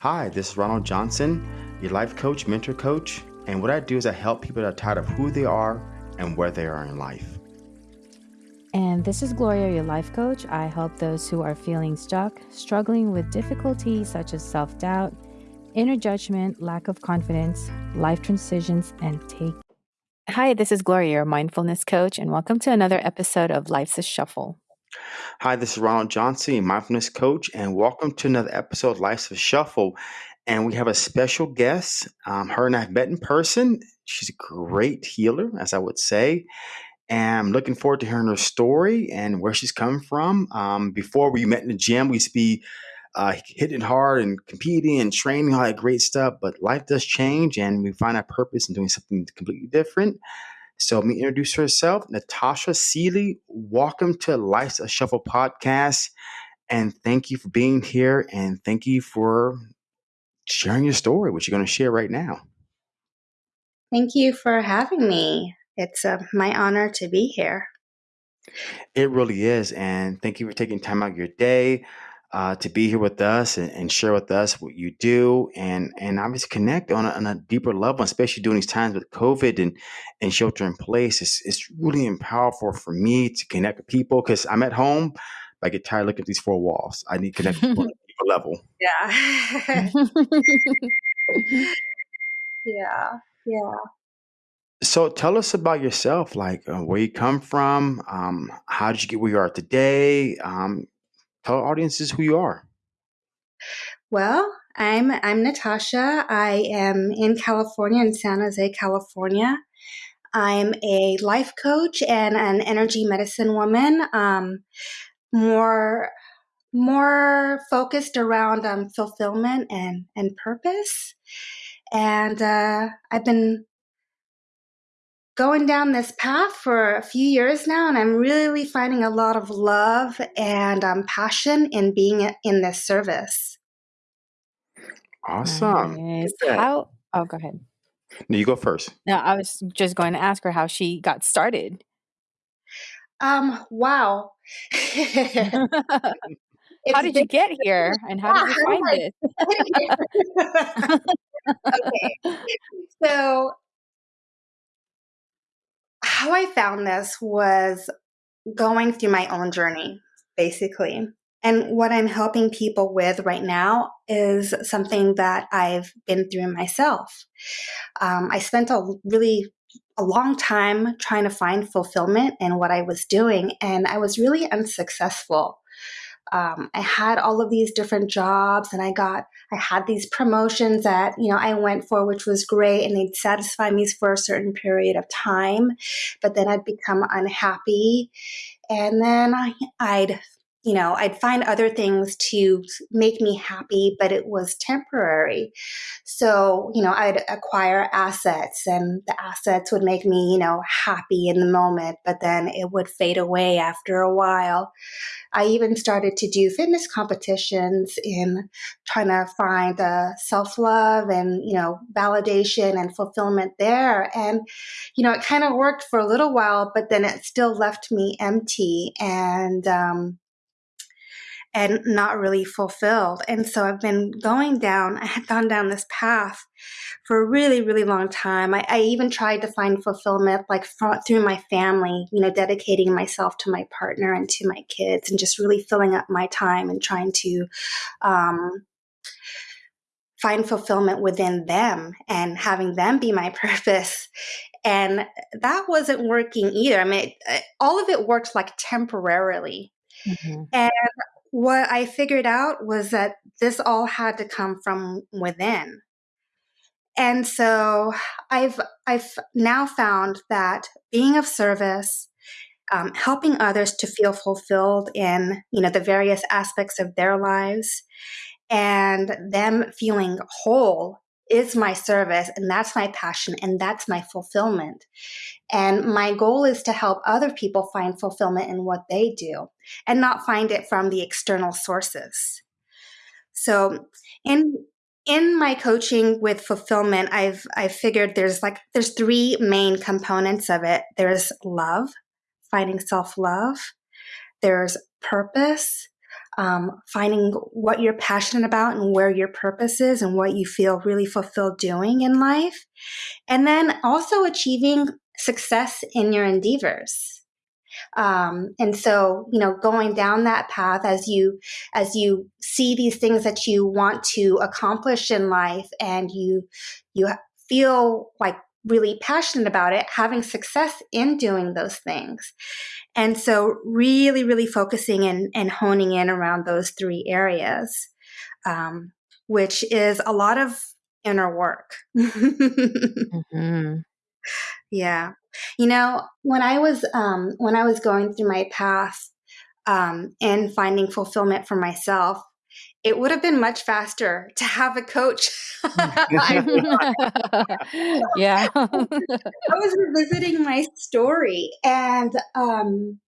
Hi, this is Ronald Johnson, your life coach, mentor coach. And what I do is I help people that are tired of who they are and where they are in life. And this is Gloria, your life coach. I help those who are feeling stuck, struggling with difficulties such as self doubt, inner judgment, lack of confidence, life transitions, and take. Hi, this is Gloria, your mindfulness coach, and welcome to another episode of Life's a Shuffle. Hi, this is Ronald Johnson, mindfulness coach, and welcome to another episode of Life's a Shuffle. And we have a special guest. Um, her and I've met in person. She's a great healer, as I would say. And I'm looking forward to hearing her story and where she's come from. Um, before we met in the gym, we used to be uh, hitting hard and competing and training, all that great stuff. But life does change, and we find our purpose in doing something completely different. So, let me introduce herself, Natasha Seeley. Welcome to Life's a Shuffle podcast. And thank you for being here. And thank you for sharing your story, which you're going to share right now. Thank you for having me. It's uh, my honor to be here. It really is. And thank you for taking time out of your day uh, to be here with us and, and, share with us what you do and and obviously connect on a, on a, deeper level, especially during these times with COVID and, and shelter in place. It's, it's really powerful for me to connect with people because I'm at home. I get tired looking at these four walls. I need connection on a deeper level. Yeah. yeah. Yeah. So tell us about yourself, like uh, where you come from, um, how did you get where you are today? Um, tell audiences who you are. Well, I'm I'm Natasha. I am in California, in San Jose, California. I'm a life coach and an energy medicine woman. Um, more more focused around um, fulfillment and and purpose. And uh, I've been going down this path for a few years now, and I'm really finding a lot of love and um, passion in being in this service. Awesome. Nice. How? Oh, go ahead. No, you go first. No, I was just going to ask her how she got started. Um. Wow. how did you get here, and how did you find it? okay. So how I found this was going through my own journey, basically. And what I'm helping people with right now is something that I've been through myself. Um, I spent a really a long time trying to find fulfillment in what I was doing, and I was really unsuccessful um, I had all of these different jobs and I got, I had these promotions that, you know, I went for, which was great and they'd satisfy me for a certain period of time. But then I'd become unhappy. And then I, I'd you know, I'd find other things to make me happy, but it was temporary. So, you know, I'd acquire assets and the assets would make me, you know, happy in the moment, but then it would fade away after a while. I even started to do fitness competitions in trying to find uh, self love and, you know, validation and fulfillment there. And, you know, it kind of worked for a little while, but then it still left me empty. And, um, and not really fulfilled. And so I've been going down, I had gone down this path for a really, really long time. I, I even tried to find fulfillment like through my family, you know, dedicating myself to my partner and to my kids and just really filling up my time and trying to, um, find fulfillment within them and having them be my purpose. And that wasn't working either. I mean, it, all of it worked like temporarily. Mm-hmm. And what I figured out was that this all had to come from within. And so I've I've now found that being of service, um, helping others to feel fulfilled in you know the various aspects of their lives, and them feeling whole is my service and that's my passion and that's my fulfillment. And my goal is to help other people find fulfillment in what they do and not find it from the external sources. So in in my coaching with fulfillment, I've I've figured there's like there's three main components of it. There's love, finding self-love, there's purpose, um, finding what you're passionate about and where your purpose is and what you feel really fulfilled doing in life. And then also achieving success in your endeavors. Um, and so, you know, going down that path as you as you see these things that you want to accomplish in life, and you you feel like really passionate about it, having success in doing those things. And so, really, really focusing and, and honing in around those three areas, um, which is a lot of inner work. mm-hmm. Yeah. You know, when I was um, when I was going through my path um, and finding fulfillment for myself, it would have been much faster to have a coach. yeah. I was revisiting my story and um,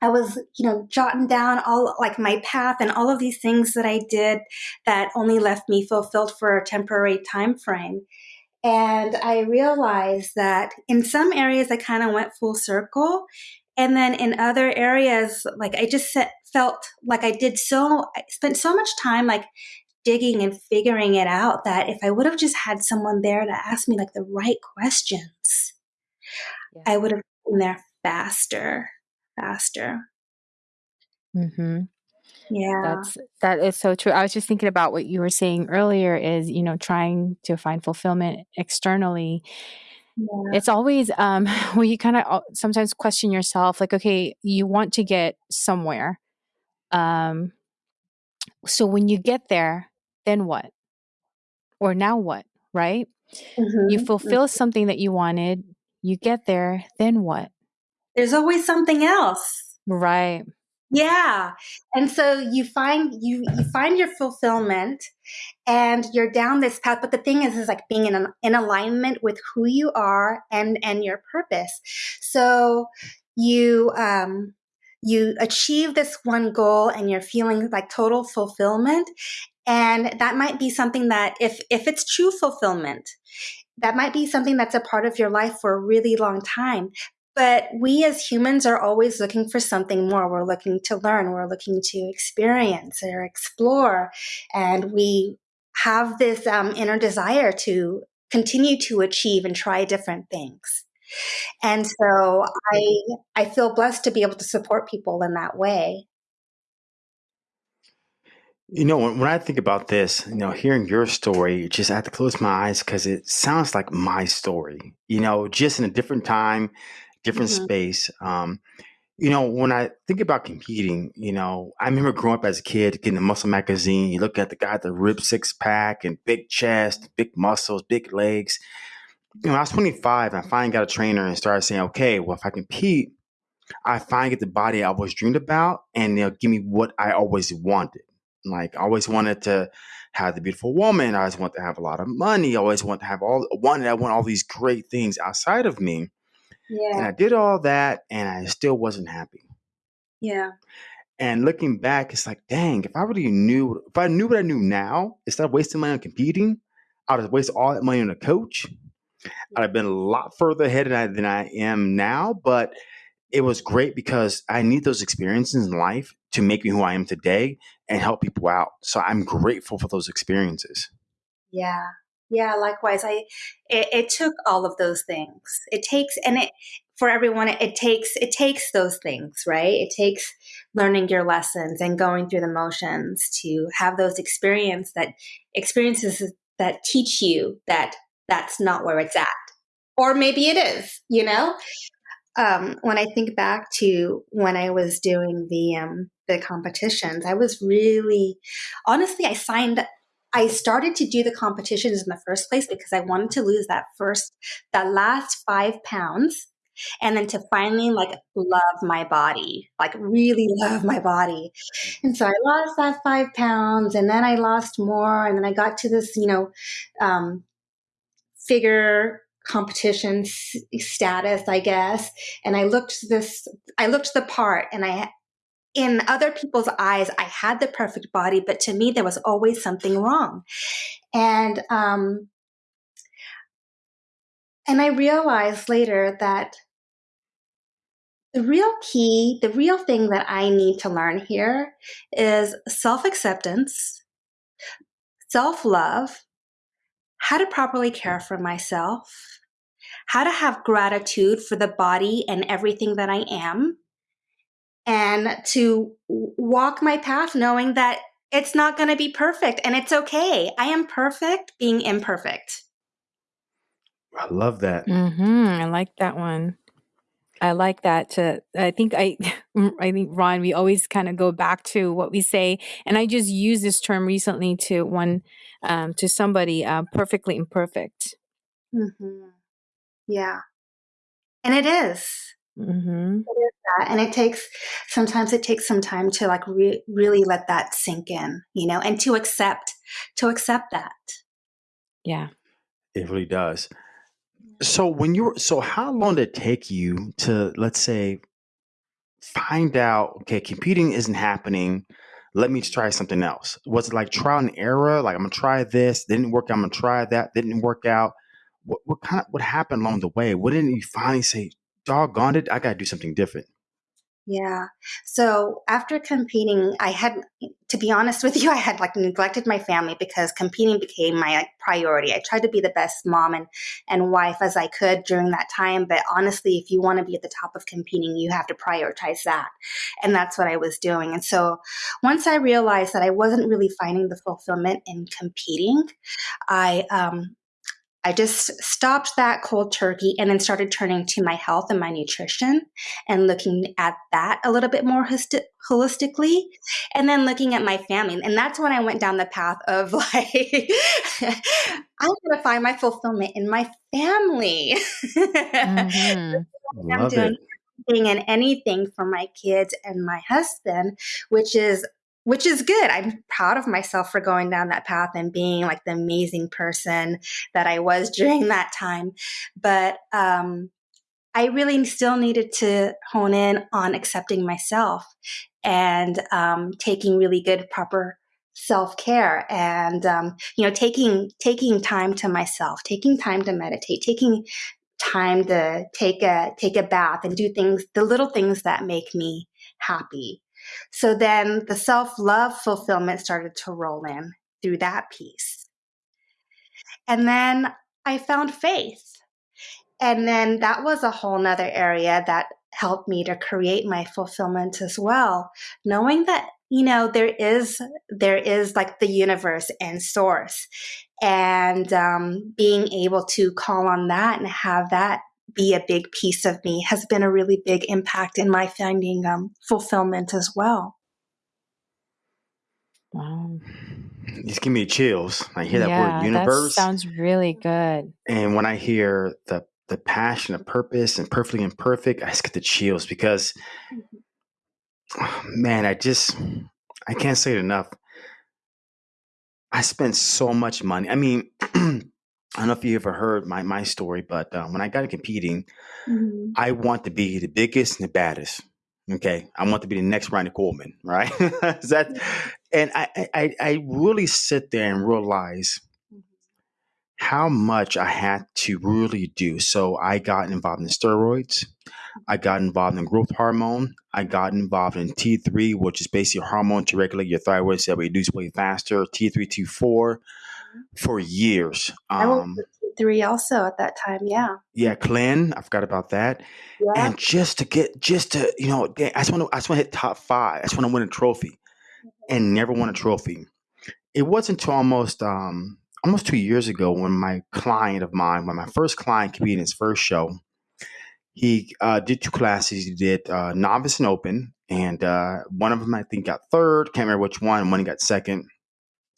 I was, you know, jotting down all like my path and all of these things that I did that only left me fulfilled for a temporary time frame. And I realized that in some areas I kind of went full circle. And then in other areas, like I just set, felt like I did so, I spent so much time like digging and figuring it out that if I would have just had someone there to ask me like the right questions, yeah. I would have been there faster, faster. Mm-hmm. Yeah. That's that is so true. I was just thinking about what you were saying earlier is, you know, trying to find fulfillment externally. Yeah. It's always um well you kind of sometimes question yourself like okay, you want to get somewhere. Um so when you get there, then what? Or now what, right? Mm-hmm. You fulfill mm-hmm. something that you wanted, you get there, then what? There's always something else. Right. Yeah. And so you find you you find your fulfillment and you're down this path but the thing is is like being in an, in alignment with who you are and and your purpose. So you um you achieve this one goal and you're feeling like total fulfillment and that might be something that if if it's true fulfillment that might be something that's a part of your life for a really long time but we as humans are always looking for something more. We're looking to learn, we're looking to experience or explore. And we have this um, inner desire to continue to achieve and try different things. And so I I feel blessed to be able to support people in that way. You know, when, when I think about this, you know, hearing your story, just I have to close my eyes because it sounds like my story. You know, just in a different time, different mm-hmm. space. Um, you know, when I think about competing, you know, I remember growing up as a kid, getting a muscle magazine. You look at the guy with the rib six pack and big chest, big muscles, big legs. You know, I was 25 and I finally got a trainer and started saying, okay, well, if I compete, I finally get the body I always dreamed about and they'll give me what I always wanted. Like, I always wanted to have the beautiful woman. I always want to have a lot of money. I always want to have all, wanted, I want all these great things outside of me. Yeah. And I did all that and I still wasn't happy. Yeah. And looking back, it's like, dang, if I really knew, if I knew what I knew now, instead of wasting money on competing, I would have wasted all that money on a coach. I'd have been a lot further ahead than I, than I am now. But it was great because I need those experiences in life to make me who I am today and help people out. So I'm grateful for those experiences. Yeah. Yeah, likewise. I it, it, took all of those things. It takes and it for everyone it, it takes it takes those things, right? It takes learning your lessons and going through the motions to have those experience that experiences that teach you that that's not where it's at. Or maybe it is, you know? Um, when I think back to when I was doing the um, the competitions, I was really honestly I signed I started to do the competitions in the first place because I wanted to lose that first, that last five pounds. And then to finally like love my body, like really love my body. And so I lost that five pounds and then I lost more. And then I got to this, you know, um, figure competition status, I guess. And I looked this, I looked the part and I in other people's eyes, I had the perfect body, but to me, there was always something wrong. And, um, and I realized later that the real key, the real thing that I need to learn here is self acceptance, self love, how to properly care for myself, how to have gratitude for the body and everything that I am, and to walk my path knowing that it's not going to be perfect and it's okay. I am perfect being imperfect. I love that. Mm-hmm. I like that one. I like that. To I think I, I think Ron, we always kind of go back to what we say, and I just used this term recently to one, um, to somebody, uh, perfectly imperfect. Mm-hmm. Yeah, and it is. Mm-hmm. It is that, and it takes sometimes it takes some time to like re- really let that sink in, you know, and to accept to accept that. Yeah. It really does. So when you were so how long did it take you to let's say find out okay competing isn't happening. Let me try something else. Was it like trial and error? Like i'm gonna try this. Didn't work i'm gonna try that. Didn't work out. What, what kind of what happened along the way? What didn't you finally say doggone it i gotta do something different Yeah. So after competing, I had, to be honest with you, I had like neglected my family because competing became my like, priority. I tried to be the best mom and, and wife as I could during that time. But honestly, if you want to be at the top of competing, you have to prioritize that. And that's what I was doing. And so once I realized that I wasn't really finding the fulfillment in competing, I, um, I just stopped that cold turkey and then started turning to my health and my nutrition and looking at that a little bit more holistically and then looking at my family. And that's when I went down the path of like, I'm going to find my fulfillment in my family. Mm-hmm. I'm love doing it everything and anything for my kids and my husband, which is which is good. I'm proud of myself for going down that path and being like the amazing person that I was during that time. But um, I really still needed to hone in on accepting myself and um, taking really good, proper self care and um, you know taking taking time to myself taking time to meditate taking time to take a take a bath and do things the little things that make me happy. So then the self-love fulfillment started to roll in through that piece. And then i found faith. And then that was a whole nother area that helped me to create my fulfillment as well knowing that you know there is there is like the universe and source. And um, being able to call on that and have that be a big piece of me has been a really big impact in my finding um, fulfillment as well Wow. just give me chills i hear that word Yeah, that universe sounds really good. and when i hear the the passion the purpose and perfectly imperfect i just get the chills because man i just i can't say it enough I spent so much money. I mean, I don't know if you ever heard my my story, but uh, when I got to competing, Mhm. I want to be the biggest and the baddest. Okay, I want to be the next Ronnie Coleman, right? that, and I, I I I really sit there and realize how much I had to really do. So I got involved in steroids. I got involved in growth hormone. I got involved in T3, which is basically a hormone to regulate your thyroid so that we reduce weight faster. T3, T4 for years. Um, three also at that time. Yeah. yeah, Clen, I forgot about that. Yeah. And just to get, just to, you know, I just want to, I just want to hit top five. I just want to win a trophy, and never won a trophy. It wasn't until almost, um, almost two years ago when my client of mine, when my first client competed in his first show, he uh, did two classes. He did uh, novice and open, and uh, one of them I think got third. Can't remember which one. One he got second.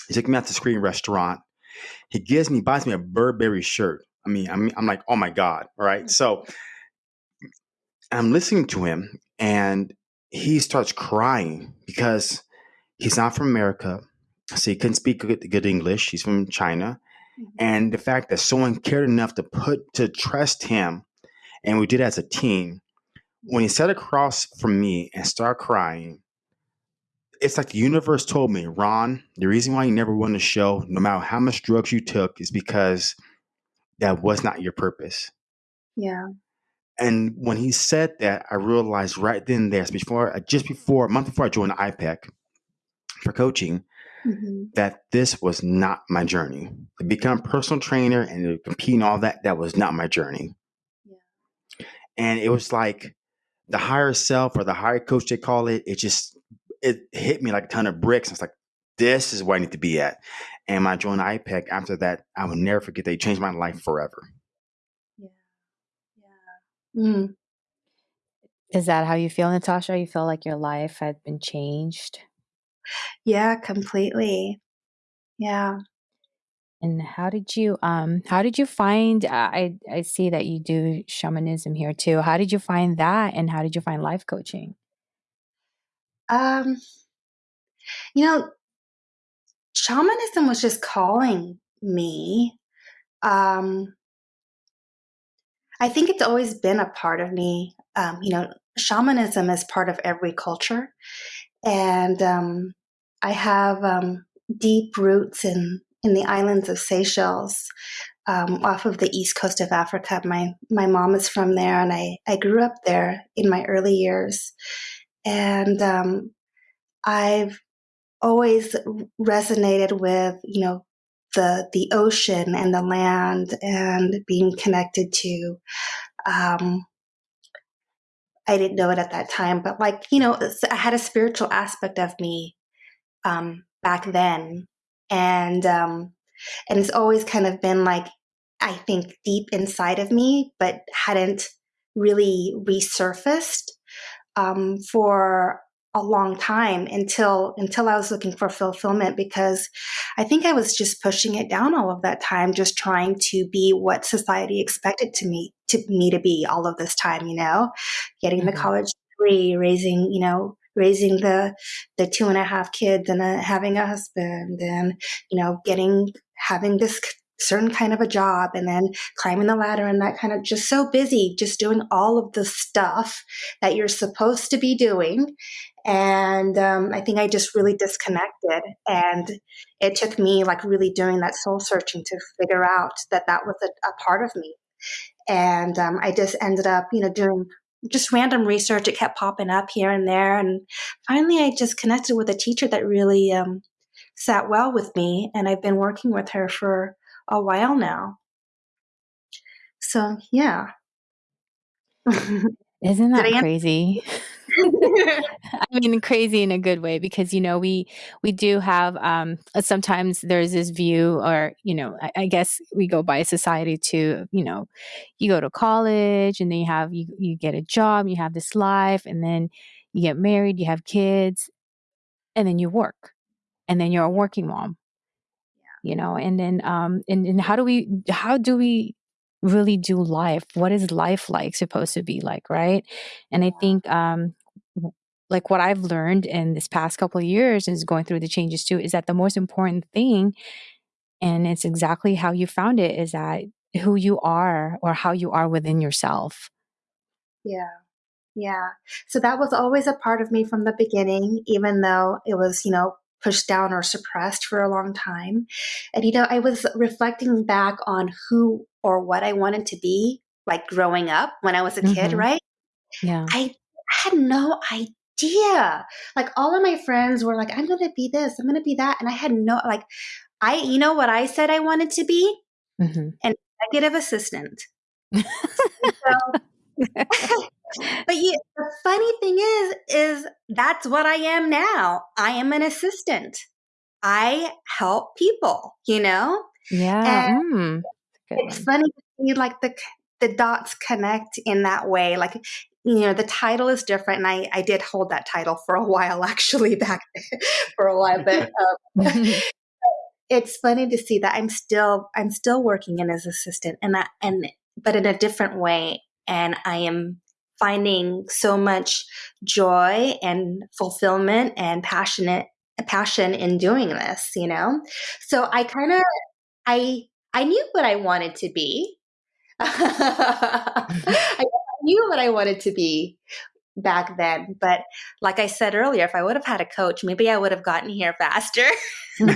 He took me out to Screen Restaurant. He gives me, buys me a Burberry shirt. I mean, I'm, I'm like, oh my god, all right. So I'm listening to him, and he starts crying because he's not from America, so he couldn't speak good, good English. He's from China, mm-hmm. and the fact that someone cared enough to put to trust him, and we did as a team. When he sat across from me and started crying, it's like the universe told me, Ron, the reason why you never won the show, no matter how much drugs you took, is because that was not your purpose. Yeah. And when he said that, I realized right then and there, before just before a month before I joined IPEC for coaching, mm-hmm. that this was not my journey. To become a personal trainer and to compete and all that, that was not my journey. Yeah. And it was like the higher self or the higher coach they call it, it just it hit me like a ton of bricks. I was like, this is where I need to be at. And when I joined IPEC, after that, I will never forget they changed my life forever. Yeah. Yeah. Mm. Is that how you feel, Natasha? You feel like your life had been changed? Yeah, completely. Yeah. And how did you um how did you find I I see that you do shamanism here too. How did you find that and how did you find life coaching? Um you know shamanism was just calling me. Um I think it's always been a part of me. Um, you know, shamanism is part of every culture. And um, I have um, deep roots in, in the islands of Seychelles, um, off of the east coast of Africa. My, my mom is from there, and I, I grew up there in my early years. And um, I've always resonated with, you know, the the ocean and the land and being connected to um, I didn't know it at that time, but like, you know, I had a spiritual aspect of me um, back then. And, um, and it's always kind of been like, I think deep inside of me, but hadn't really resurfaced um, for a long time until until I was looking for fulfillment because I think I was just pushing it down all of that time, just trying to be what society expected to me to me to be all of this time, you know, getting mm-hmm. the college degree, raising, you know, raising the the two and a half kids and a, having a husband and you know getting having this certain kind of a job and then climbing the ladder and that kind of just so busy just doing all of the stuff that you're supposed to be doing. And um, i think i just really disconnected and it took me like really doing that soul searching to figure out that that was a, a part of me. And um, i just ended up you know doing just random research. It kept popping up here and there. And finally i just connected with a teacher that really um, sat well with me and i've been working with her for a while now. So yeah. Isn't that crazy? I mean, crazy in a good way because you know we we do have um, sometimes there's this view, or you know, I, I, guess we go by society to you know, you go to college and then you have you you get a job, you have this life, and then you get married, you have kids, and then you work, and then you're a working mom. You know, and then um, and, and how do we how do we really do life what is life like supposed to be like right and i think um like what I've learned in this past couple of years is going through the changes too is that the most important thing and it's exactly how you found it is that who you are or how you are within yourself. Yeah. Yeah. So that was always a part of me from the beginning even though it was, you know, pushed down or suppressed for a long time. And you know, I was reflecting back on who or what I wanted to be like growing up when I was a mm-hmm. kid, right? Yeah. I had no idea. Like all of my friends were like, I'm going to be this, I'm going to be that. And I had no, like, I, you know what I said I wanted to be? Mm-hmm. An executive assistant. so, but you, the funny thing is, is that's what I am now. I am an assistant. I help people, you know? Yeah. Mm, it's funny to see like the the dots connect in that way. Like you know the title is different and i i did hold that title for a while actually back for a while but um, it's funny to see that i'm still i'm still working in as assistant and that and but in a different way and i am finding so much joy and fulfillment and passionate passion in doing this you know so i kind of i i knew what i wanted to be I knew what I wanted to be back then. But like I said earlier, if I would have had a coach, maybe I would have gotten here faster. and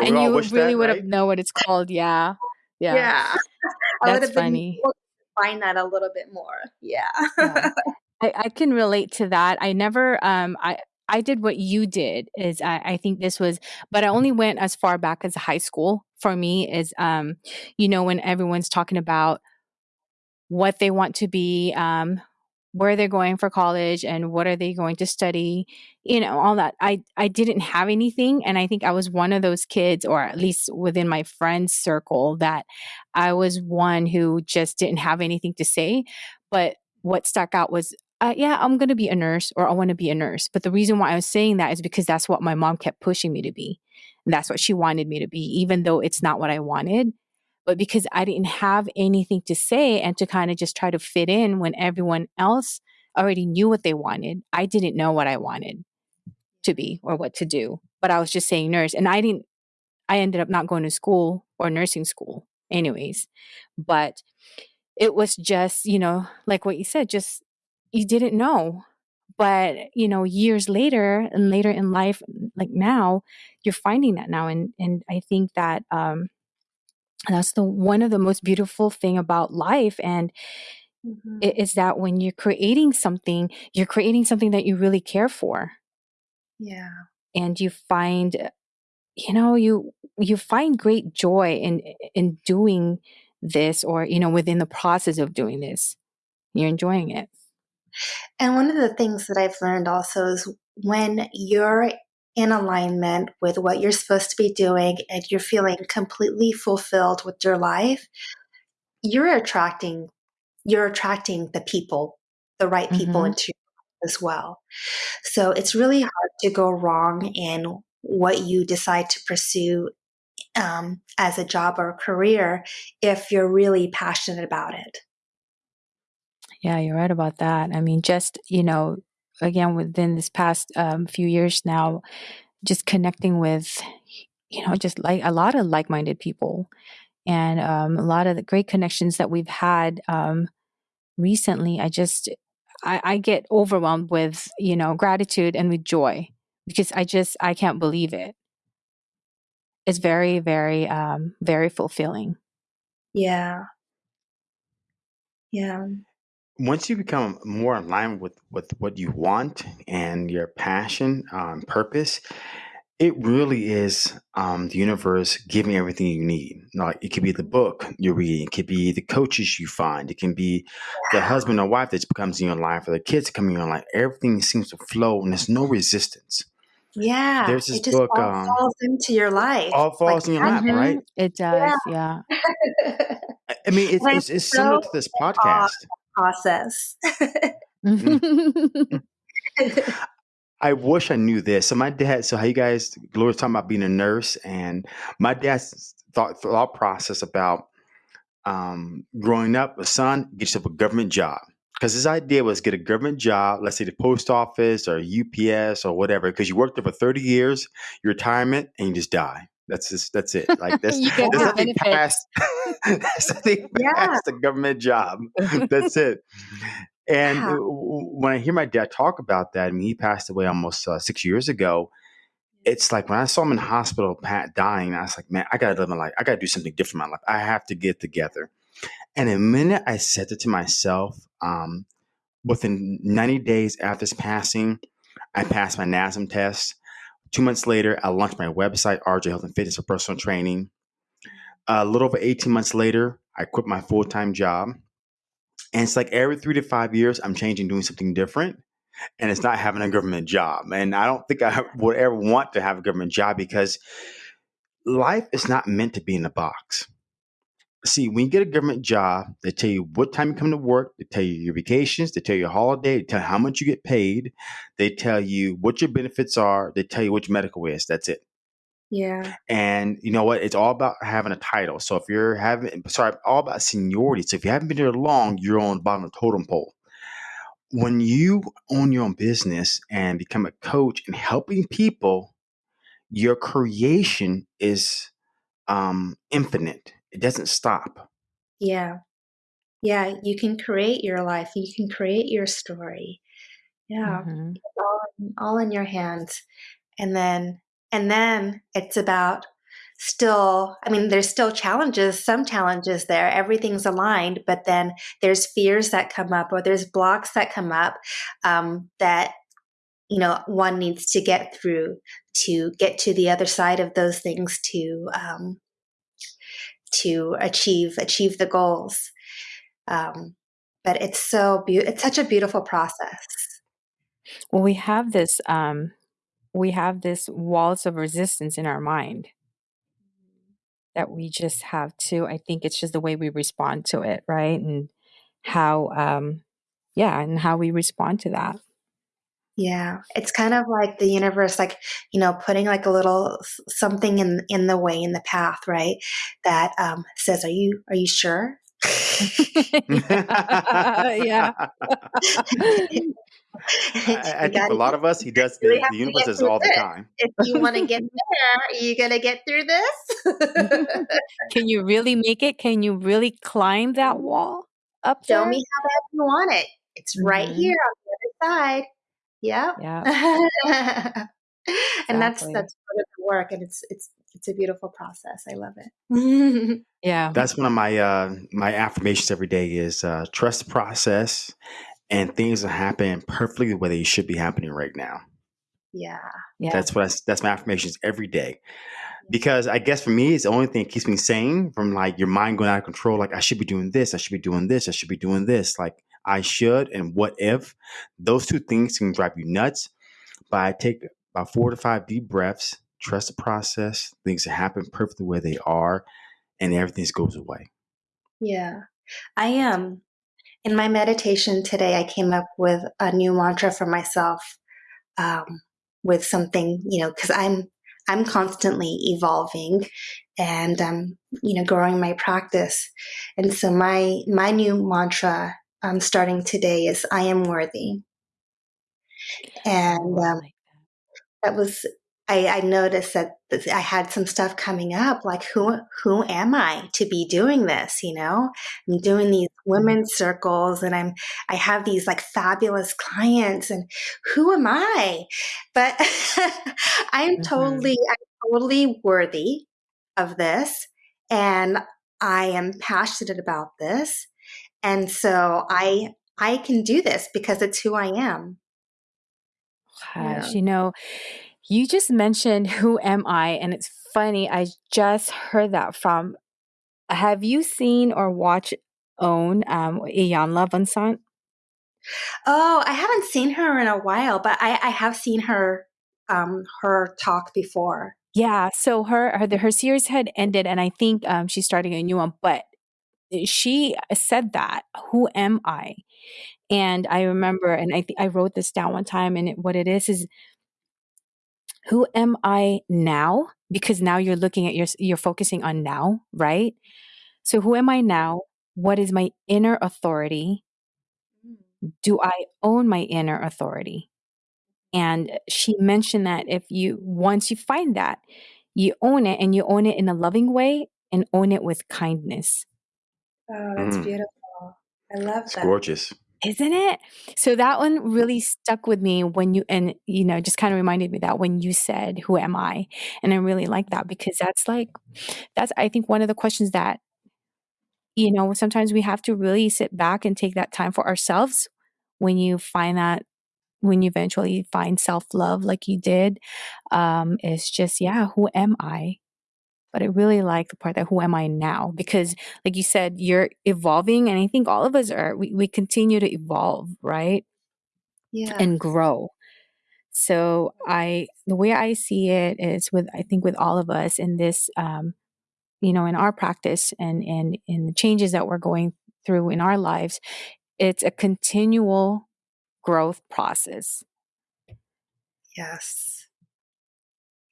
you really that, would have right? know what it's called. Yeah. Yeah. yeah. That's funny. Been, find that a little bit more. Yeah. yeah. I, I can relate to that. I never um I I did what you did is I, I think this was but I only went as far back as high school for me is um you know when everyone's talking about what they want to be um where they're going for college and what are they going to study you know all that. I i didn't have anything and i think i was one of those kids or at least within my friends circle that i was one who just didn't have anything to say. But what stuck out was uh, yeah i'm going to be a nurse or i want to be a nurse. But the reason why i was saying that is because that's what my mom kept pushing me to be. And that's what she wanted me to be even though it's not what i wanted but because I didn't have anything to say and to kind of just try to fit in when everyone else already knew what they wanted, I didn't know what I wanted to be or what to do. But I was just saying nurse. And I didn't, I ended up not going to school or nursing school, anyways. But it was just, you know, like what you said, just you didn't know. But, you know, years later and later in life, like now, you're finding that now. And and I think that um that's the one of the most beautiful thing about life and mm-hmm. it is that when you're creating something you're creating something that you really care for. Yeah. And you find you know you you find great joy in in doing this or you know within the process of doing this. You're enjoying it. And one of the things that i've learned also is when you're in alignment with what you're supposed to be doing and you're feeling completely fulfilled with your life, you're attracting you're attracting the people, the right people mm-hmm. into as well. So it's really hard to go wrong in what you decide to pursue um, as a job or a career if you're really passionate about it. Yeah, you're right about that. I mean, just, you know, again within this past um, few years now just connecting with you know just like a lot of like-minded people and um, a lot of the great connections that we've had um, recently i just I, I get overwhelmed with you know gratitude and with joy because i just i can't believe it. It's very very um very fulfilling. Yeah. Yeah once you become more aligned with, with what you want and your passion, um, purpose, it really is um, the universe giving everything you need. Like it could be the book you're reading, it could be the coaches you find, it can be the husband or wife that becomes in your life, or the kids coming in your life. Everything seems to flow, and there's no resistance. Yeah, there's this it just book. All um, falls into your life. All falls like, in your lap, mm-hmm. right? It does. Yeah. yeah. I mean, it's, it's, it's so similar to this podcast process. Mm-hmm. I wish I knew this. So my dad, so how you guys, Gloria's talking about being a nurse, and my dad's thought thought process about um, growing up, a son gets yourself a government job. Because his idea was get a government job, let's say the post office or UPS or whatever, because you worked there for 30 years, your retirement, and you just die. That's just that's it. Like that's, that's nothing past that's nothing yeah. past the government job. that's it. And when I hear my dad talk about that, I mean, he passed away almost uh, six years ago. It's like when I saw him in the hospital, Pat dying, I was like, man, I gotta live my life. I gotta do something different in my life. I have to get together. And the minute I said it to myself, um, within 90 days after his passing, I passed my NASM test. Two months later, I launched my website, RJ Health and Fitness for personal training. A little over 18 months later, I quit my full time job. And it's like every three to five years, I'm changing, doing something different. And it's not having a government job. And I don't think I would ever want to have a government job because life is not meant to be in a box. See, when you get a government job, they tell you what time you come to work, they tell you your vacations, they tell you your holiday, they tell you how much you get paid, they tell you what your benefits are, they tell you what your medical is. That's it. Yeah. And you know what? It's all about having a title. So if you're having, sorry, all about seniority. So if you haven't been there long, you're on the bottom of the totem pole. When you own your own business and become a coach and helping people, your creation is um, infinite. It doesn't stop. Yeah. Yeah. You can create your life. You can create your story. Yeah. Mm-hmm. All, all in your hands. And then and then it's about still, I mean, there's still challenges, some challenges there. Everything's aligned, but then there's fears that come up or there's blocks that come up um, that, you know, one needs to get through to get to the other side of those things to, um, to achieve, achieve the goals. Um, but it's so beautiful. It's such a beautiful process. Well, we have this, um, we have this walls of resistance in our mind. That we just have to i think it's just the way we respond to it right? And how um yeah and how we respond to that. Yeah it's kind of like the universe like you know putting like a little something in in the way in the path right? That um says are you are you sure yeah, I, I think for a lot of us, he does the, the universe does all the time. If you want to get there, are you gonna get through this? Can you really make it? Can you really climb that wall up Show there? me how bad you want it. It's right Mhm. here on the other side. Yep. Yeah, and that's that's part of the work, and it's it's it's a beautiful process. I love it. Yeah. That's one of my uh, my affirmations every day is uh, trust the process, and things will happen perfectly the way they should be happening right now. yeah. Yeah. That's what I, that's my affirmations every day. Because I guess for me, it's the only thing that keeps me sane from like your mind going out of control. Like I should be doing this, I should be doing this, I should be doing this. Like I should and what if. Those two things can drive you nuts. But I take about four to five deep breaths, trust the process, things happen perfectly where they are, and everything just goes away. Yeah. I am. Um, in my meditation today, I came up with a new mantra for myself um, with something, you know, because I'm I'm constantly evolving and um, you know growing my practice, and so my my new mantra um, starting today is I am worthy, and um, that was I, I noticed that I had some stuff coming up, like who who am I to be doing this? You know, I'm doing these women's circles, and I'm I have these like fabulous clients, and who am I? But I'm Mhm. totally I'm totally worthy of this, and I am passionate about this, and so I I can do this because it's who I am. Yeah. You know, you just mentioned who am I? And it's funny, I just heard that from have you seen or watched Own um Iyanla Vanzant? Oh, I haven't seen her in a while, but I, I have seen her um her talk before. Yeah, so her her, her series had ended and I think um she's starting a new one, but she said that, who am I? And I remember and I think I wrote this down one time and it, what it is is who am I now? Because now you're looking at your you're focusing on now, right? So who am I now? What is my inner authority? Do I own my inner authority? And she mentioned that if you once you find that, you own it and you own it in a loving way and own it with kindness. Oh, that's Mm. beautiful. I love It's that. gorgeous. Isn't it? So that one really stuck with me when you and you know just kind of reminded me that when you said who am I? And I really like that because that's like that's I think one of the questions that you know sometimes we have to really sit back and take that time for ourselves when you find that when you eventually find self-love like you did um it's just yeah who am i but i really like the part that who am i now because like you said you're evolving and i think all of us are we, we continue to evolve right Yeah. and grow so i the way i see it is with i think with all of us in this um you know in our practice and and in the changes that we're going through in our lives it's a continual growth process Yes.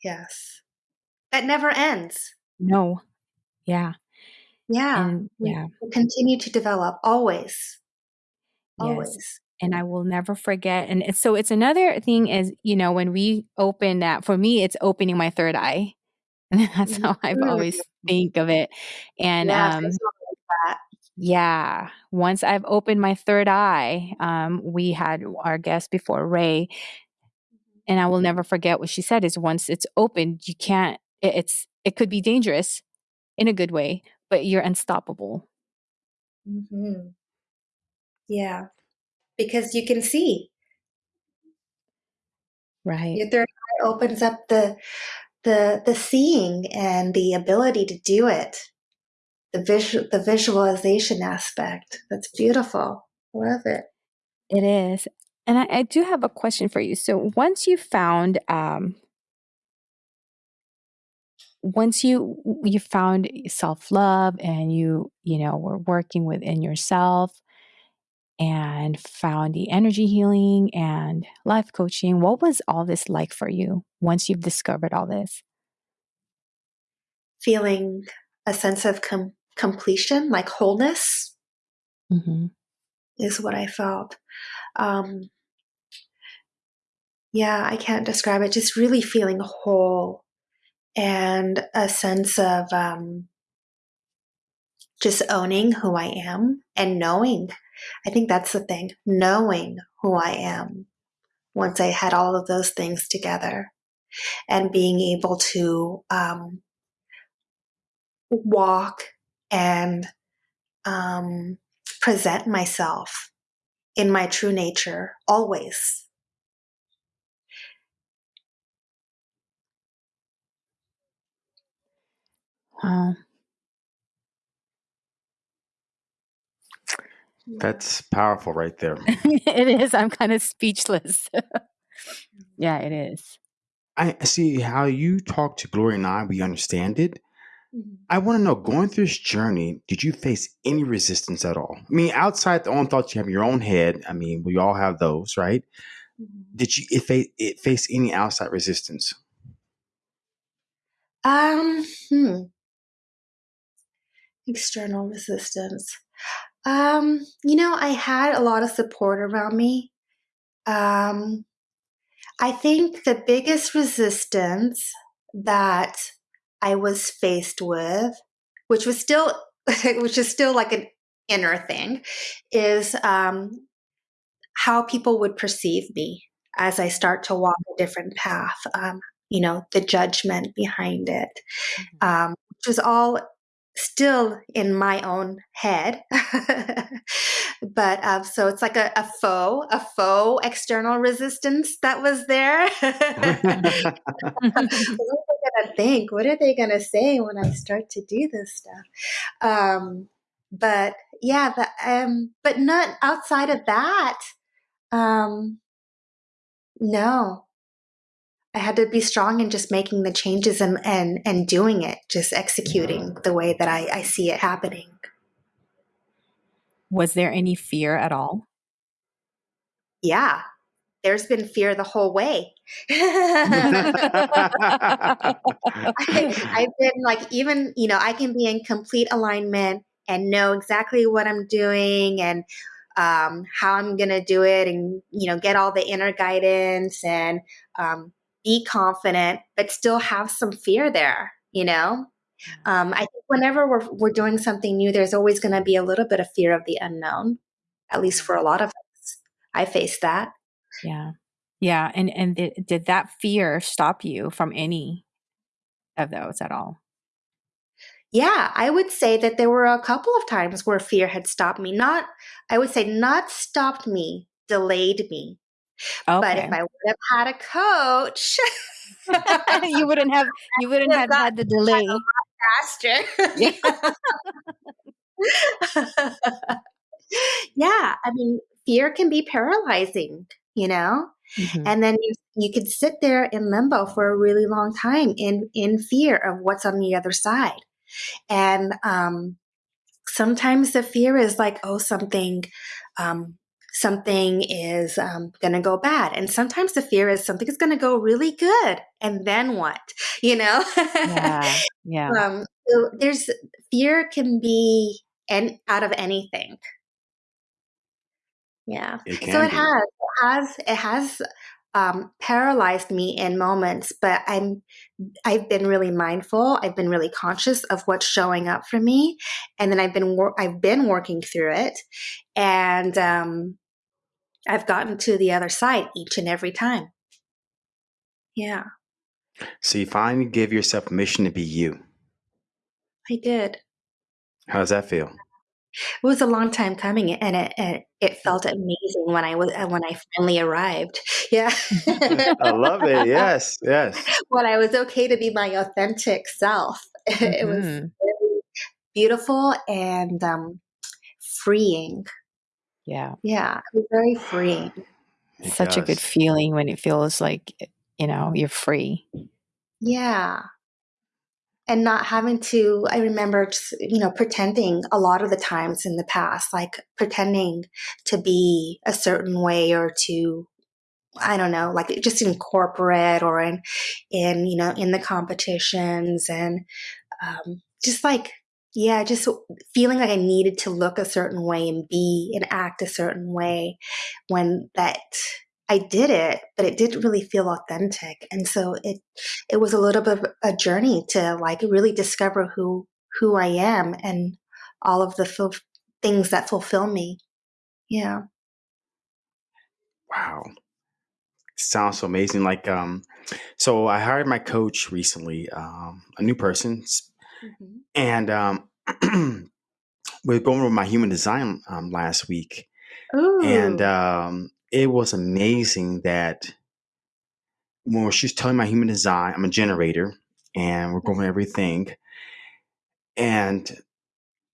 Yes. That never ends. no yeah Yeah. and yeah we continue to develop always. yes Always. and i will never forget and it's, so it's another thing is you know when we open that for me it's opening my third eye and that's how i've Mhm. always think of it and Yes, um that. Yeah. Once I've opened my third eye, um, we had our guest before, Ray, and I will never forget what she said is once it's opened, you can't it's it could be dangerous in a good way, but you're unstoppable. Mm-hmm. Yeah, because you can see. Right. Your third eye opens up the the the seeing and the ability to do it. The visual the visualization aspect. That's beautiful. Love it. It is. And I, I do have a question for you. So once you found um once you you found self-love and you you know were working within yourself and found the energy healing and life coaching what was all this like for you once you've discovered all this Feeling a sense of com- completion, like wholeness, hmm is what I felt. Um, yeah, I can't describe it. Just really feeling whole and a sense of um, just owning who I am and knowing. I think that's the thing, knowing who I am once I had all of those things together and being able to um, walk and um, present myself in my true nature always. Wow That's powerful right there. it is i'm kind of speechless yeah it is I see how you talk to Gloria and I, we understand it. Mhm. I want to know, going through this journey, did you face any resistance at all? I mean, outside the own thoughts you have in your own head, I mean, we all have those, right? Mhm. Did you it, fa- it face any outside resistance? Um, hmm. External resistance. Um, you know, I had a lot of support around me. Um, I think the biggest resistance that I was faced with, which was still, which is still like an inner thing, is um, how people would perceive me as I start to walk a different path. Um, you know, the judgment behind it, um, which was all still in my own head. but um, so it's like a, a faux, a faux external resistance that was there. what are they gonna think? What are they gonna say when I start to do this stuff? Um, but yeah, the, um, but not outside of that. Um, no, I had to be strong in just making the changes and and and doing it, just executing the way that I, I see it happening. was there any fear at all Yeah, there's been fear the whole way. I, I've been like, even, you know, I can be in complete alignment and know exactly what I'm doing and um, how I'm going to do it and, you know, get all the inner guidance and um, be confident, but still have some fear there, you know? Um, I think whenever we're, we're doing something new, there's always going to be a little bit of fear of the unknown, at least for a lot of us. I face that. yeah yeah and and did that fear stop you from any of those at all Yeah, I would say that there were a couple of times where fear had stopped me. Not, I would say, not stopped me, delayed me. But if I would have had a coach you wouldn't have you wouldn't have had the delay faster. Yeah. I mean, fear can be paralyzing, you know? Mhm. And then you, you could sit there in limbo for a really long time in, in fear of what's on the other side. And um, sometimes the fear is like, oh, something, um, something is um, going to go bad, and sometimes the fear is something is going to go really good, and then what? You know? yeah yeah um, so there's fear can be and out of anything. Yeah. It So it be. has, it has, it has um, paralyzed me in moments, but I'm, I've been really mindful. I've been really conscious of what's showing up for me, and then I've been, wor- I've been working through it, and um, I've gotten to the other side each and every time. Yeah. So you finally give yourself permission to be you. I did. How does that feel? It was a long time coming, and it it, it felt amazing when I was uh, when I finally arrived. Yeah, I love it. Yes, yes. when I was okay to be my authentic self, it was Mhm. really beautiful and um, freeing. Yeah. Yeah, it was very freeing. It Such a good feeling when it feels like, you know, you're free. Yeah. And not having to, I remember, just, you know, pretending a lot of the times in the past, like pretending to be a certain way or to, I don't know, like just in corporate or in, in, you know, in the competitions and um, just like, yeah, just feeling like I needed to look a certain way and be and act a certain way when that I did it, but it didn't really feel authentic. And so it it was a little bit of a journey to like really discover who who I am and all of the things that fulfill me. Yeah. Wow. Sounds so amazing. Like, um, so I hired my coach recently, um, a new person, Mhm. and um, we are going over my human design um, last week, and um, it was amazing that when she was telling my human design, I'm a generator, and we're going everything, and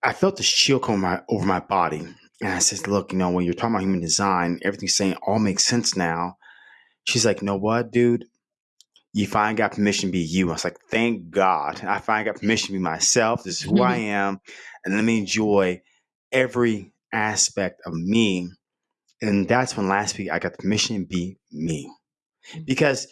I felt this chill come my, over my body, and I said, "Look, you know, when you're talking about human design, everything's saying all makes sense now." She's like, "Know what, dude? You finally got permission to be you." I was like, "Thank God! I finally got permission to be myself. This is who I mm-hmm. am, and let me enjoy every aspect of me." And that's when last week I got permission to be me, because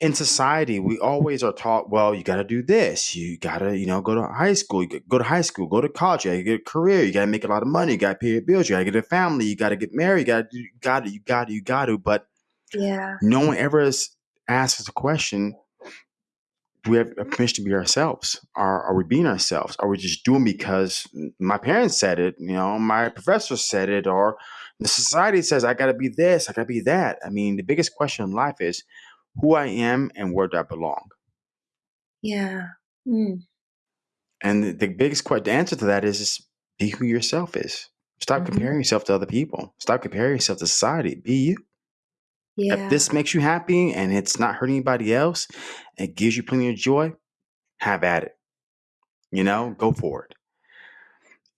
in society we always are taught well you got to do this. You got to you know go to high school. You go to high school. Go to college. You got to get a career. You got to make a lot of money. You got to pay your bills. You got to get a family. You got to get married. You got to you got to you got to you got to but Yeah. no one ever has asked us a question do we have a permission to be ourselves are, are we being ourselves are we just doing because my parents said it you know my professor said it or the society says i got to be this i got to be that i mean the biggest question in life is who i am and where do i belong Yeah. Mm. And the, the biggest question, the answer to that is, is be who yourself is. Stop Mhm. comparing yourself to other people. Stop comparing yourself to society. Be you. Yeah. If this makes you happy and it's not hurting anybody else, it gives you plenty of joy, have at it. You know, go for it.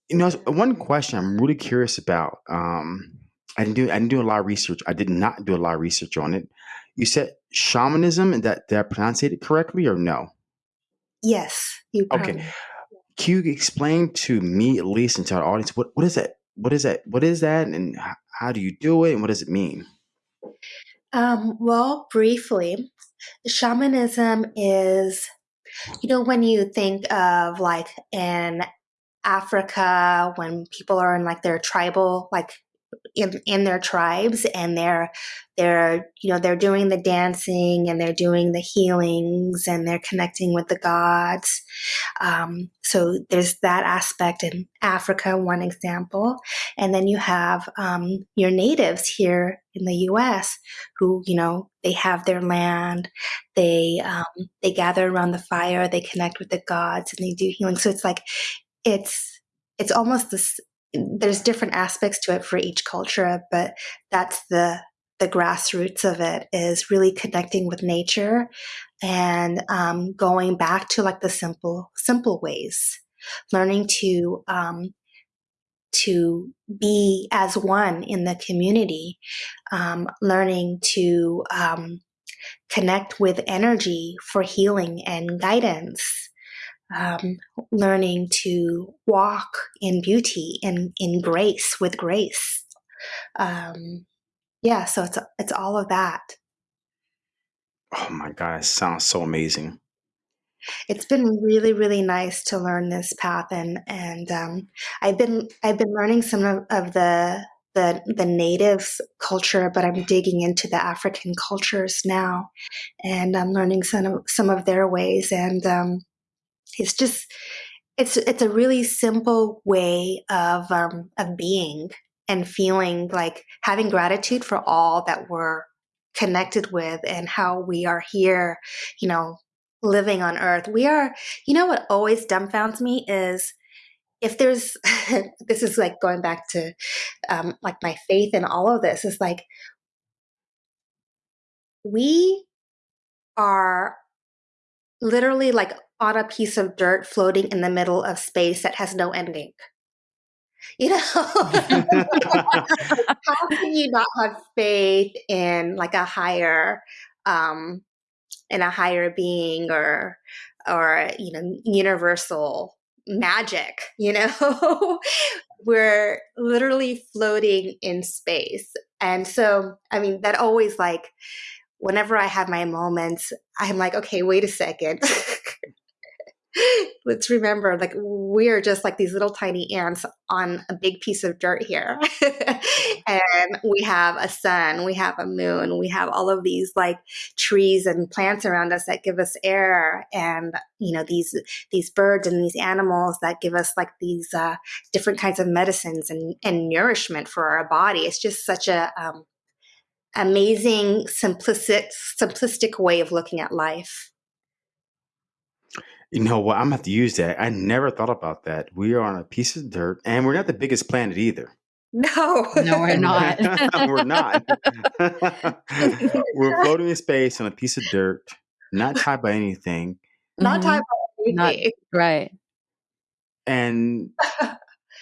You know, one question I'm really curious about. Um, I didn't do I didn't do a lot of research. I did not do a lot of research on it. You said shamanism, and that did I pronounce it correctly or no? yes. You Okay. Can you explain to me at least and to our audience what, what is that? What is that? What is that? And how do you do it? And what does it mean? Um, well, briefly, shamanism is, you know, when you think of like in Africa, when people are in like their tribal, like in in their tribes, and they're they're you know they're doing the dancing and they're doing the healings and they're connecting with the gods. Um, so there's that aspect in Africa, one example, and then you have um, your natives here in the U.S. who you know they have their land, they um, they gather around the fire, they connect with the gods, and they do healing. So it's like it's it's almost this. There's different aspects to it for each culture, but that's the the grassroots of it is really connecting with nature and um, going back to like the simple simple ways. Learning to um, to be as one in the community um, learning to um, connect with energy for healing and guidance um, learning to walk in beauty and in grace with grace um, yeah so it's it's all of that Oh my God, it sounds so amazing. it's been really really nice to learn this path and and um, I've been I've been learning some of, of the the the native culture, but I'm digging into the African cultures now, and I'm learning some of some of their ways, and um, it's just it's it's a really simple way of um, of being and feeling like having gratitude for all that we're connected with and how we are here you know living on earth. We are, you know, what always dumbfounds me is if there's, this is like going back to um, like my faith in all of this, is like we are literally like on a piece of dirt floating in the middle of space that has no ending. You know, how can you not have faith in like a higher, um, in a higher being or, or you know, universal magic? You know, we're literally floating in space, and so I mean that always like whenever I have my moments, I'm like, okay, wait a second. let's remember like we're just like these little tiny ants on a big piece of dirt here. And we have a sun we have a moon we have all of these like trees and plants around us that give us air and you know these these birds and these animals that give us like these uh, different kinds of medicines and, and nourishment for our body. It's just such a um, amazing simplistic simplistic way of looking at life you know what? I'm gonna have to use that. I never thought about that. We are on a piece of dirt, and we're not the biggest planet either. No, no, we're not. we're not. we're floating in space on a piece of dirt, not tied by anything. Not mm-hmm. tied by anything. Not, right. And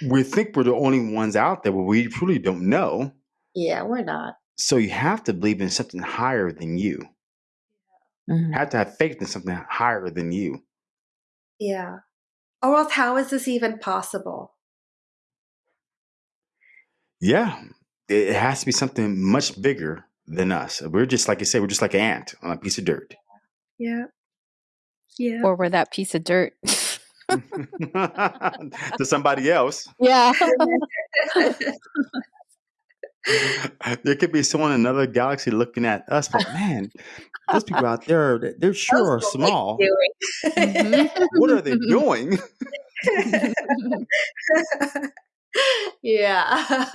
we think we're the only ones out there, but we truly don't know. Yeah, we're not. So you have to believe in something higher than you. Mm-hmm. Have to have faith in something higher than you. Yeah. Or else, how is this even possible? Yeah, it has to be something much bigger than us. We're just like I say, we're just like an ant on a piece of dirt. Yeah. Yeah. Or we're that piece of dirt. to somebody else. Yeah. there could be someone in another galaxy looking at us, but man, those people out there, they're sure are small. Mm-hmm. what are they doing? yeah.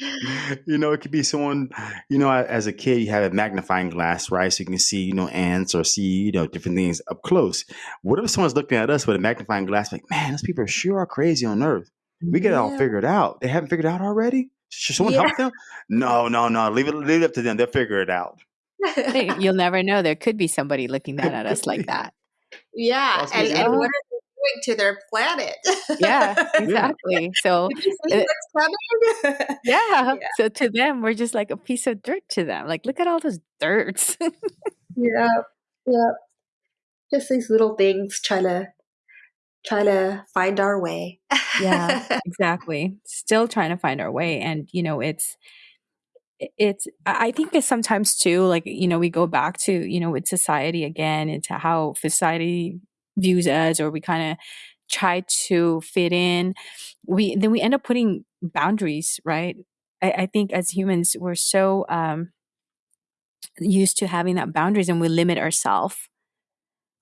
You know, it could be someone, you know, as a kid, you have a magnifying glass, right? So you can see, you know, ants or see, you know, different things up close. What if someone's looking at us with a magnifying glass, like, man, those people are sure are crazy on Earth. We get it all figured out. They haven't figured it out already? Should someone yeah. help them? No, no, no. Leave it, leave it up to them. They'll figure it out. You'll never know. There could be somebody looking down at us like that. Yeah, and, and what are they doing to their planet? yeah, exactly. So, uh, yeah. yeah. So to them, we're just like a piece of dirt to them. Like, look at all those dirts. yeah, yeah. Just these little things trying to try to find our way. yeah, exactly. Still trying to find our way. And, you know, it's, it's, I think it's sometimes too, like, you know, we go back to, you know, with society again, into how society views us, or we kind of try to fit in. We, then we end up putting boundaries, right? I, I think as humans, we're so, um, used to having that boundaries and we limit ourselves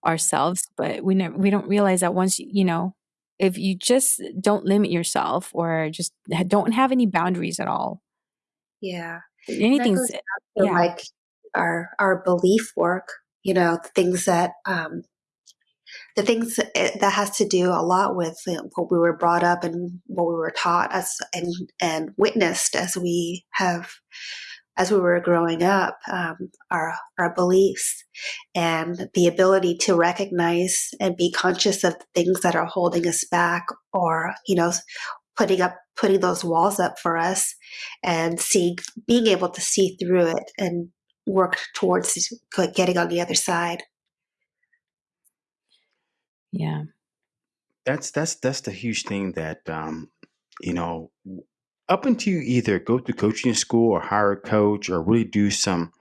ourselves but we never we don't realize that once you know if you just don't limit yourself or just don't have any boundaries at all yeah anything's yeah. like our our belief work you know the things that um the things that has to do a lot with what we were brought up and what we were taught as and and witnessed as we have as we were growing up, um, our our beliefs and the ability to recognize and be conscious of the things that are holding us back, or you know, putting up putting those walls up for us, and seeing, being able to see through it and work towards getting on the other side. Yeah, that's that's that's the huge thing that um, you know up until you either go to coaching school or hire a coach or really do some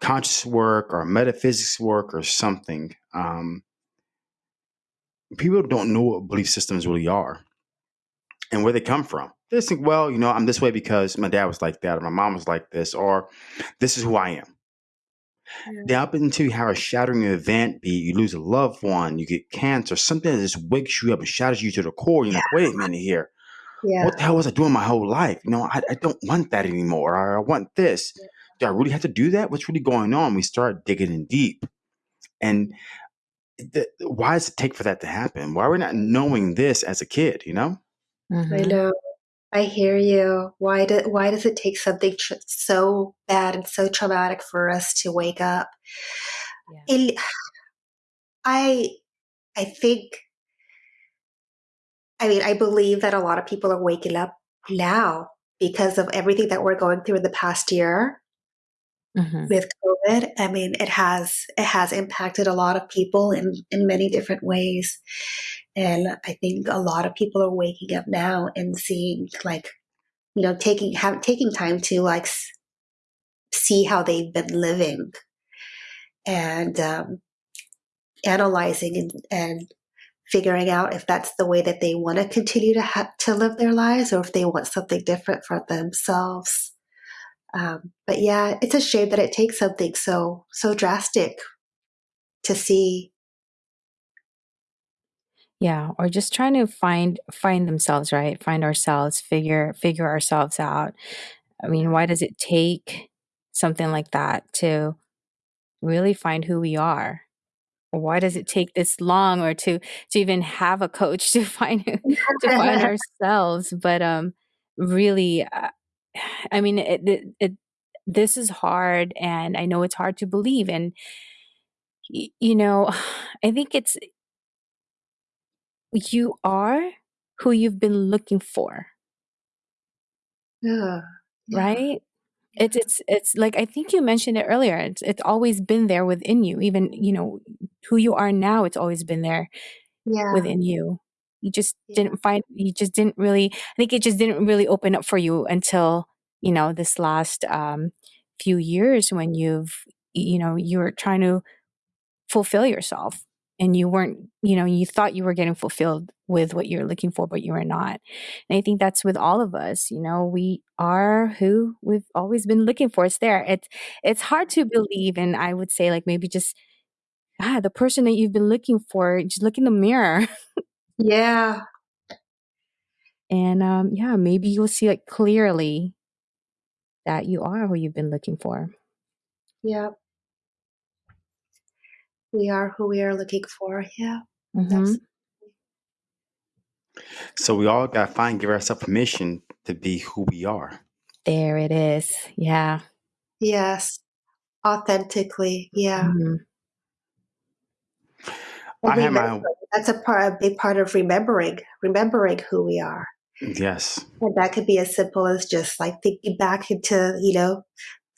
conscious work or metaphysics work or something, um, people don't know what belief systems really are and where they come from. They think, well, you know, I'm this way because my dad was like that, or my mom was like this, or this is who I am. Yeah. Up until you have a shattering event, be you lose a loved one, you get cancer, something that just wakes you up and shatters you to the core. You're like, wait a minute here. Yeah. What the hell was I doing my whole life? You know, I, I don't want that anymore. I want this. Yeah. Do I really have to do that? What's really going on? We start digging in deep. And the, why does it take for that to happen? Why are we not knowing this as a kid? You know? Mm-hmm. I know. I hear you. Why do, Why does it take something tr- so bad and so traumatic for us to wake up? Yeah. It, I I think. I mean, I believe that a lot of people are waking up now because of everything that we're going through in the past year mm-hmm. with COVID. I mean, it has it has impacted a lot of people in in many different ways, and I think a lot of people are waking up now and seeing like, you know, taking have taking time to like s- see how they've been living, and um, analyzing and, and figuring out if that's the way that they want to continue to ha- to live their lives or if they want something different for themselves. Um, but yeah, it's a shame that it takes something so so drastic to see. Yeah, or just trying to find find themselves, right? Find ourselves, figure figure ourselves out. I mean, why does it take something like that to really find who we are? Why does it take this long or to to even have a coach to find to find ourselves? But um really uh, i mean it, it, it this is hard and i know it's hard to believe and you know i think it's you are who you've been looking for. Yeah, yeah. right it's it's it's like I think you mentioned it earlier. It's it's always been there within you. Even you know who you are now. It's always been there yeah. within you. You just yeah. didn't find. You just didn't really. I think it just didn't really open up for you until you know this last um, few years when you've you know you're trying to fulfill yourself and you weren't, you know, you thought you were getting fulfilled with what you're looking for, but you were not. And I think that's with all of us. You know, we are who we've always been looking for. It's there. It's it's hard to believe, and I would say like maybe just ah, the person that you've been looking for. Just look in the mirror. yeah. And um, yeah, maybe you'll see like clearly that you are who you've been looking for. Yep we are who we are looking for. Yeah. Mm-hmm. So we all got to find, give ourselves permission to be who we are. There it is. Yeah. Yes. Authentically. Yeah. Mm-hmm. I have my, that's a part, a big part of remembering, remembering who we are. Yes. And that could be as simple as just like thinking back into, you know,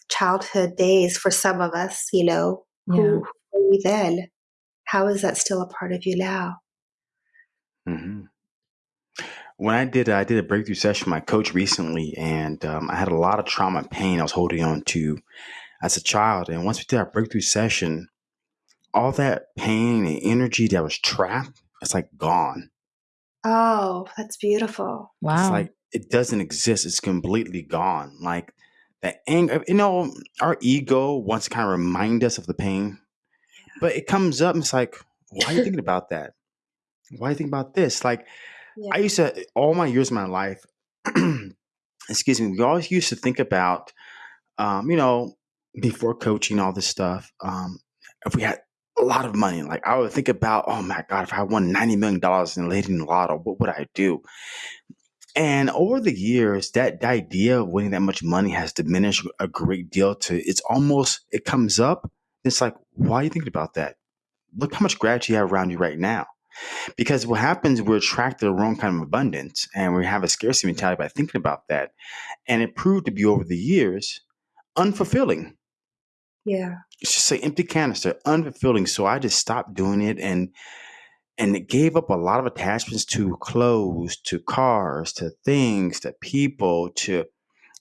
childhood days for some of us, you know, yeah. who, you then, how is that still a part of you now? Mm-hmm. When I did, I did a breakthrough session with my coach recently, and um, I had a lot of trauma and pain I was holding on to as a child. And once we did our breakthrough session, all that pain and energy that was trapped, it's like gone. Oh, that's beautiful. Wow. It's like it doesn't exist. It's completely gone. Like that anger, you know, our ego wants to kind of remind us of the pain, but it comes up and it's like, why are you thinking about that? Why are you thinking about this? Like, yeah. I used to, all my years of my life, excuse me, we always used to think about, um, you know, before coaching all this stuff, um, if we had a lot of money, like I would think about, oh my God, if I won $90 million in the lotto, what would I do? And over the years, that, that idea of winning that much money has diminished a great deal to it's almost, it comes up it's like, why are you thinking about that? Look how much gratitude you have around you right now. Because what happens, we're attracted to the wrong kind of abundance and we have a scarcity mentality by thinking about that. And it proved to be over the years unfulfilling. Yeah. It's just an empty canister, unfulfilling. So I just stopped doing it and and it gave up a lot of attachments to clothes, to cars, to things, to people, to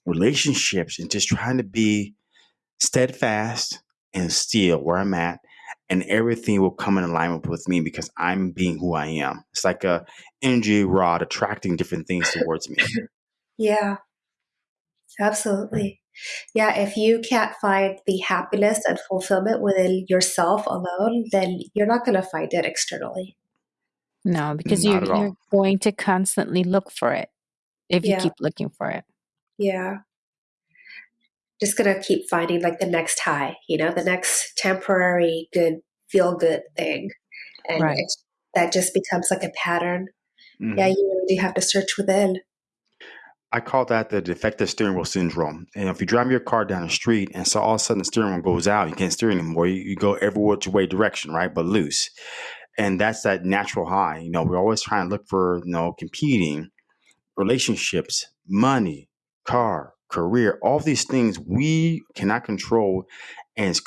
relationships, and just trying to be steadfast and still where I'm at, and everything will come in alignment with me because I'm being who I am. It's like a energy rod attracting different things towards me. Yeah, absolutely. Yeah, if you can't find the happiness and fulfillment within yourself alone, then you're not going to find it externally. No, because you're, you're going to constantly look for it if you keep looking for it. Yeah just going to keep finding like the next high, you know, the next temporary good, feel good thing. and Right. it's, that just becomes like a pattern. Mhm. Yeah, you really have to search within. I call that the defective steering wheel syndrome. And if you drive your car down the street and so all of a sudden the steering wheel goes out, you can't steer anymore. You, you go every which way direction, right? But loose. And that's that natural high. You know, we're always trying to look for, you know, competing relationships, money, car, career, all these things we cannot control. And it's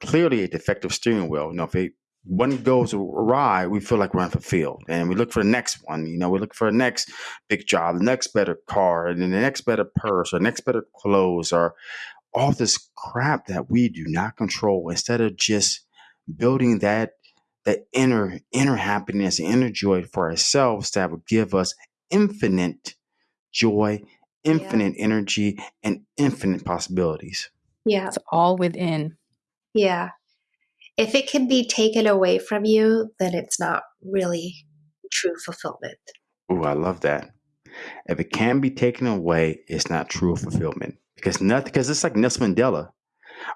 clearly a defective steering wheel. You know, if it one goes awry, we feel like we're unfulfilled, and we look for the next one. You know, we look for the next big job, the next better car, and the next better purse, or next better clothes, or all this crap that we do not control. Instead of just building that that inner inner happiness, and inner joy for ourselves that would give us infinite joy, infinite energy, and infinite possibilities. Yeah, It's all within. yeah. If it can be taken away from you, then it's not really true fulfillment. Ooh, I love that. If it can be taken away, it's not true fulfillment because nothing. Because it's like Nelson Mandela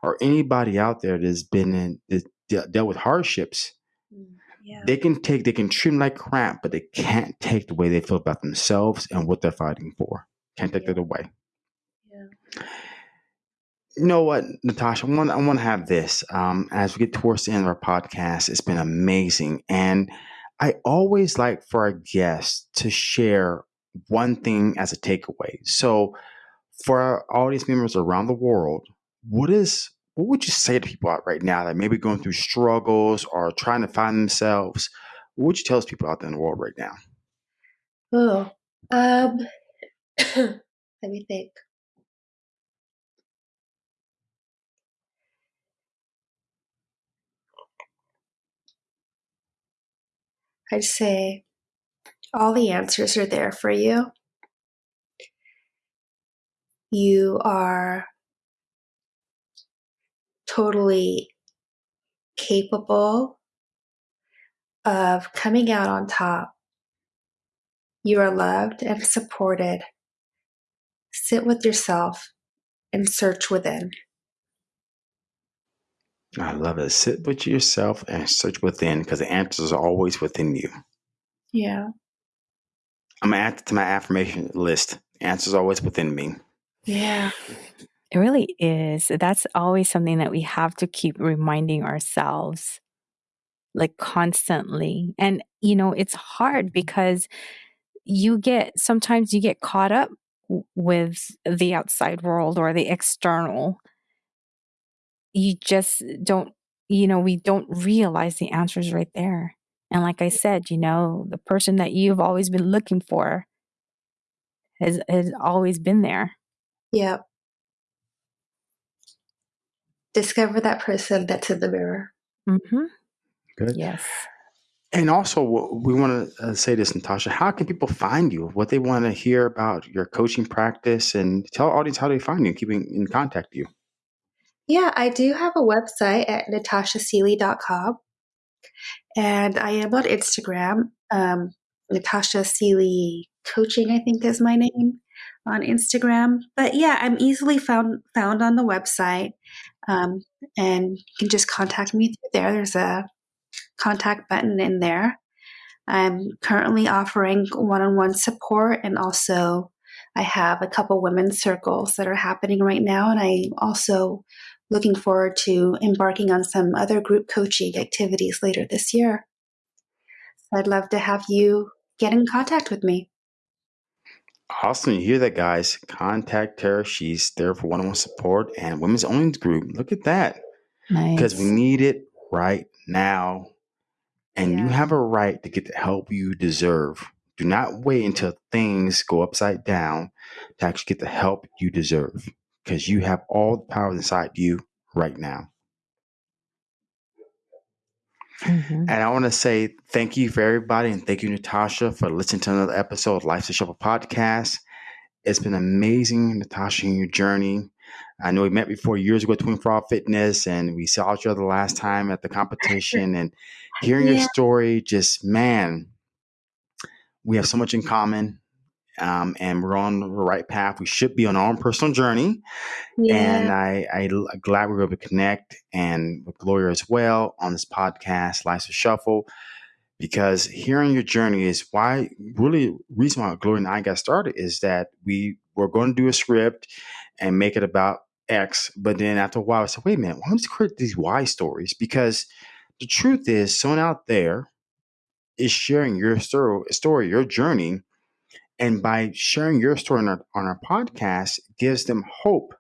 or anybody out there that's been in that dealt with hardships. Mm, yeah. They can take, they can treat them like crap, but they can't take the way they feel about themselves and what they're fighting for. Can't take Yeah. that away. Yeah. You know what, Natasha? I want I want to have this um, as we get towards the end of our podcast. It's been amazing, and I always like for our guests to share one thing as a takeaway. So, for our audience members around the world, what is what would you say to people out right now that may be going through struggles or trying to find themselves? What would you tell those people out there in the world right now? Oh, um, let me think. I'd say all the answers are there for you. You are totally capable of coming out on top. You are loved and supported. Sit with yourself and search within. I love it. Sit with yourself and search within because the answers are always within you. Yeah. I'm gonna add to my affirmation list. Answer's always within me. Yeah. It really is. That's always something that we have to keep reminding ourselves, like constantly. And, you know, it's hard because you get sometimes you get caught up w- with the outside world or the external. You just don't, you know, we don't realize the answers right there. And like I said, you know, the person that you've always been looking for has has always been there. Yep. Discover that person that's in the mirror. Mm-hmm. Good. Yes. And also, we want to uh, say this, Natasha. How can people find you? What they want to hear about your coaching practice, and tell audience how they find you, keeping in contact with you. Yeah, I do have a website at natashaseeley.com. And I am on Instagram. Um, Natasha seely Coaching, I think, is my name on Instagram. But yeah, I'm easily found found on the website, um, and you can just contact me through there. There's a contact button in there. I'm currently offering one-on-one support, and also I have a couple women's circles that are happening right now, and I'm also looking forward to embarking on some other group coaching activities later this year. So I'd love to have you get in contact with me. Awesome. You hear that, guys? Contact Tara. She's there for one on one support and women's only group. Look at that. Nice. Because we need it right now. And you have a right to get the help you deserve. Do not wait until things go upside down to actually get the help you deserve. Because you have all the power inside you right now. Mhm. And I want to say thank you for everybody and thank you, Natasha, for listening to another episode of Life's a Shuffle podcast. It's been amazing, Natasha, in your journey. I know we met before years ago at Twin Frog Fitness and we saw each other the last time at the competition and hearing your story, just man, we have so much in common. um, and we're on the right path. We should be on our own personal journey. Yeah. And I, I am glad we were able to connect and with Gloria as well on this podcast, Life's a Shuffle, because hearing your journey is why really reason why Gloria and I got started is that we were going to do a script and make it about X, but then after a while I said, wait a minute, why don't we create these Y stories? Because the truth is someone out there is sharing your story, your journey. And by sharing your story on our, on our podcast, gives them hope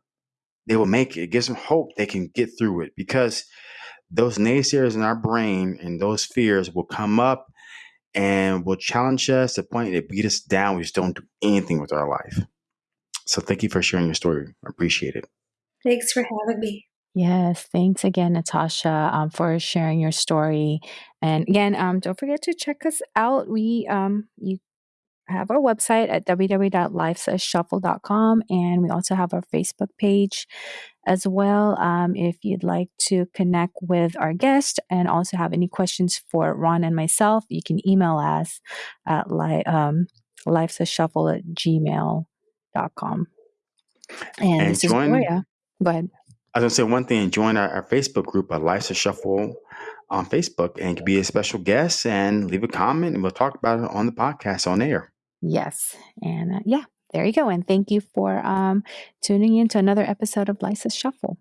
they will make it. It gives them hope they can get through it because those naysayers in our brain and those fears will come up and will challenge us to the point they beat us down. We just don't do anything with our life. So thank you for sharing your story. I appreciate it. Thanks for having me. Yes, thanks again, Natasha, um, for sharing your story. And again, um, don't forget to check us out. We um, you have our website at www.lifesashuffle.com and we also have our Facebook page as well. Um, if you'd like to connect with our guest and also have any questions for Ron and myself, you can email us at li- um, lifesashuffle at gmail.com. And, And this is join- Gloria. Go ahead. I was gonna say one thing. Join our, our Facebook group, uh, Life's a Shuffle, on Facebook, and be a special guest and leave a comment, and we'll talk about it on the podcast on air. Yes. And uh, yeah, there you go. And thank you for um, tuning in to another episode of Life's a Shuffle.